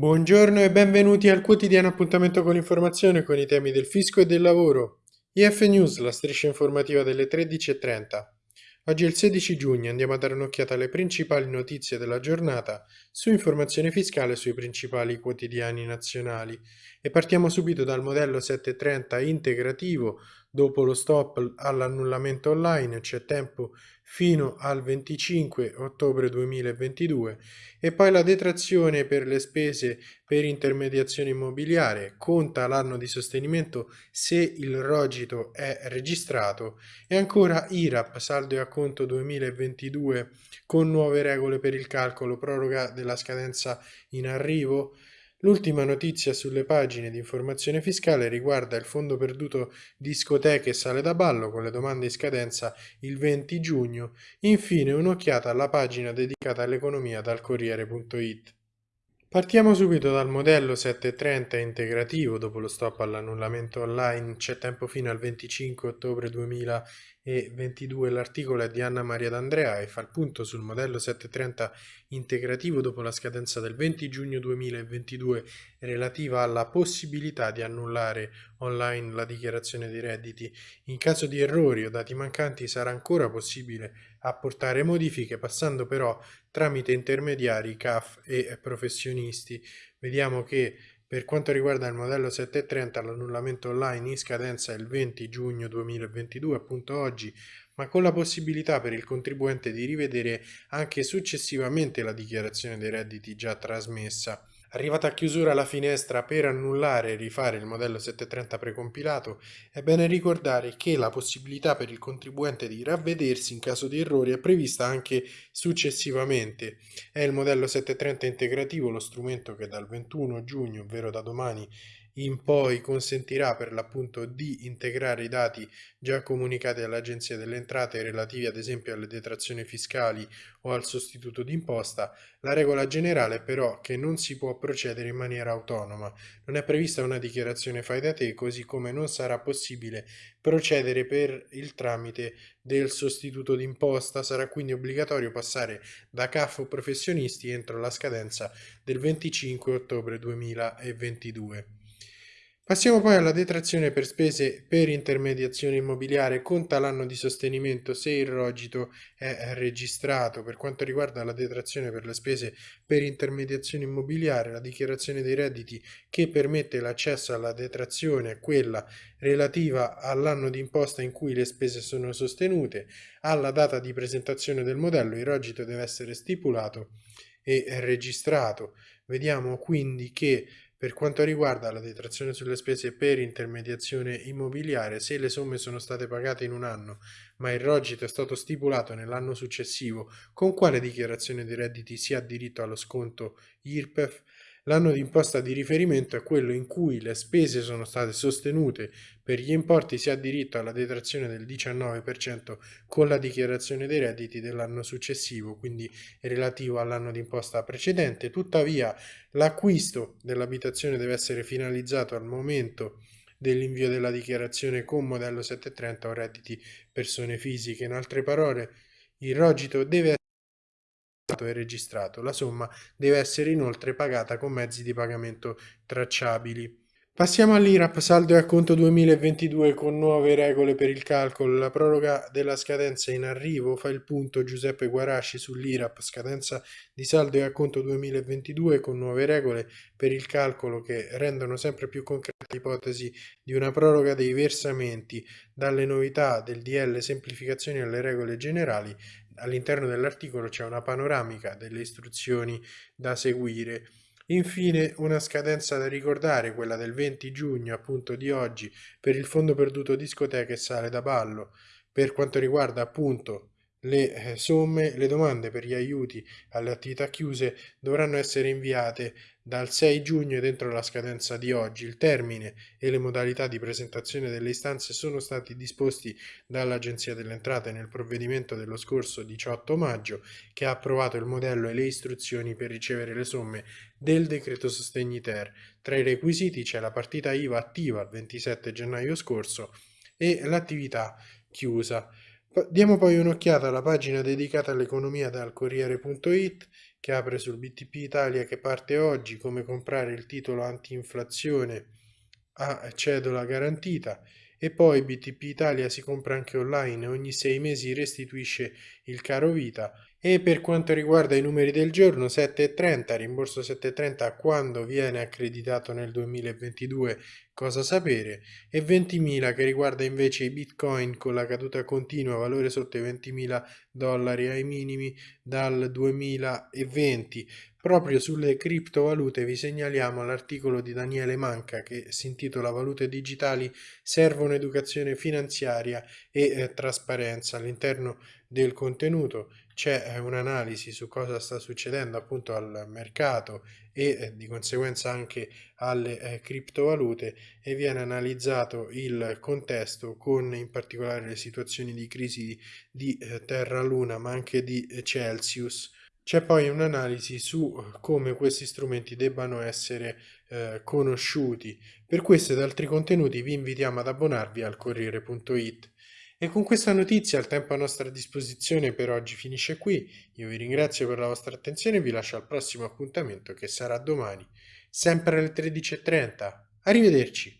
Buongiorno e benvenuti al quotidiano appuntamento con l'informazione con i temi del fisco e del lavoro. IF News, la striscia informativa delle 13.30. Oggi è il 16 giugno, andiamo a dare un'occhiata alle principali notizie della giornata su informazione fiscale sui principali quotidiani nazionali e partiamo subito dal modello 730 integrativo Dopo lo stop all'annullamento online c'è tempo fino al 25 ottobre 2022 e poi la detrazione per le spese per intermediazione immobiliare. Conta l'anno di sostenimento se il rogito è registrato. E ancora IRAP saldo e acconto 2022 con nuove regole per il calcolo proroga della scadenza in arrivo L'ultima notizia sulle pagine di informazione fiscale riguarda il fondo perduto discoteche e sale da ballo con le domande in scadenza il 20 giugno. Infine un'occhiata alla pagina dedicata all'economia dal Corriere.it. Partiamo subito dal modello 730 integrativo, dopo lo stop all'annullamento online c'è tempo fino al 25 ottobre 2022, l'articolo è di Anna Maria D'Andrea e fa il punto sul modello 730 integrativo dopo la scadenza del 20 giugno 2022 relativa alla possibilità di annullare online la dichiarazione dei redditi. In caso di errori o dati mancanti sarà ancora possibile apportare modifiche passando però tramite intermediari CAF e professionisti. Vediamo che per quanto riguarda il modello 730 l'annullamento online in scadenza è il 20 giugno 2022, appunto oggi, ma con la possibilità per il contribuente di rivedere anche successivamente la dichiarazione dei redditi già trasmessa. Arrivata a chiusura la finestra per annullare e rifare il modello 730 precompilato, è bene ricordare che la possibilità per il contribuente di ravvedersi in caso di errori è prevista anche successivamente. È il modello 730 integrativo lo strumento che dal 21 giugno, ovvero da domani, in poi consentirà per l'appunto di integrare i dati già comunicati all'Agenzia delle Entrate relativi ad esempio alle detrazioni fiscali o al sostituto d'imposta, la regola generale è però che non si può procedere in maniera autonoma. Non è prevista una dichiarazione fai da te, così come non sarà possibile procedere per il tramite del sostituto d'imposta. Sarà quindi obbligatorio passare da CAF o professionisti entro la scadenza del 25 ottobre 2022. Passiamo poi alla detrazione per spese per intermediazione immobiliare. Conta l'anno di sostenimento se il rogito è registrato. Per quanto riguarda la detrazione per le spese per intermediazione immobiliare, la dichiarazione dei redditi che permette l'accesso alla detrazione è quella relativa all'anno di imposta in cui le spese sono sostenute. Alla data di presentazione del modello il rogito deve essere stipulato e registrato. Vediamo quindi che per quanto riguarda la detrazione sulle spese per intermediazione immobiliare, se le somme sono state pagate in un anno, ma il rogito è stato stipulato nell'anno successivo, con quale dichiarazione di redditi si ha diritto allo sconto IRPEF? L'anno di imposta di riferimento è quello in cui le spese sono state sostenute per gli importi si ha diritto alla detrazione del 19% con la dichiarazione dei redditi dell'anno successivo, quindi relativo all'anno di imposta precedente. Tuttavia l'acquisto dell'abitazione deve essere finalizzato al momento dell'invio della dichiarazione con modello 730 o redditi persone fisiche. In altre parole, il rogito deve essere e registrato. La somma deve essere inoltre pagata con mezzi di pagamento tracciabili. Passiamo all'IRAP saldo e acconto 2022 con nuove regole per il calcolo. La proroga della scadenza in arrivo fa il punto Giuseppe Guarasci sull'IRAP scadenza di saldo e acconto 2022 con nuove regole per il calcolo che rendono sempre più concreta l'ipotesi di una proroga dei versamenti dalle novità del DL semplificazioni alle regole generali all'interno dell'articolo c'è una panoramica delle istruzioni da seguire. Infine una scadenza da ricordare, quella del 20 giugno appunto di oggi, per il fondo perduto discoteche e sale da ballo. Per quanto riguarda appunto le eh, somme, le domande per gli aiuti alle attività chiuse dovranno essere inviate dal 6 giugno dentro la scadenza di oggi. Il termine e le modalità di presentazione delle istanze sono stati disposti dall'Agenzia delle Entrate nel provvedimento dello scorso 18 maggio che ha approvato il modello e le istruzioni per ricevere le somme del decreto sostegni ter. Tra i requisiti c'è la partita IVA attiva il 27 gennaio scorso e l'attività chiusa. Diamo poi un'occhiata alla pagina dedicata all'economia dal Corriere.it che apre sul BTP Italia che parte oggi, come comprare il titolo anti-inflazione a cedola garantita. E poi BTP Italia si compra anche online, ogni sei mesi restituisce il caro vita e per quanto riguarda i numeri del giorno 7,30, rimborso 7,30 quando viene accreditato nel 2022, cosa sapere, e 20.000 che riguarda invece i bitcoin con la caduta continua, valore sotto i 20.000 dollari ai minimi dal 2020. Proprio sulle criptovalute vi segnaliamo l'articolo di Daniele Manca che si intitola Valute digitali servono educazione finanziaria e eh, trasparenza. All'interno del contenuto c'è eh, un'analisi su cosa sta succedendo appunto al mercato e eh, di conseguenza anche alle eh, criptovalute e viene analizzato il contesto con in particolare le situazioni di crisi di eh, Terra Luna ma anche di eh, Celsius c'è poi un'analisi su come questi strumenti debbano essere eh, conosciuti. Per questo ed altri contenuti vi invitiamo ad abbonarvi al Corriere.it. E con questa notizia il tempo a nostra disposizione per oggi finisce qui. Io vi ringrazio per la vostra attenzione e vi lascio al prossimo appuntamento che sarà domani, sempre alle 13.30. Arrivederci!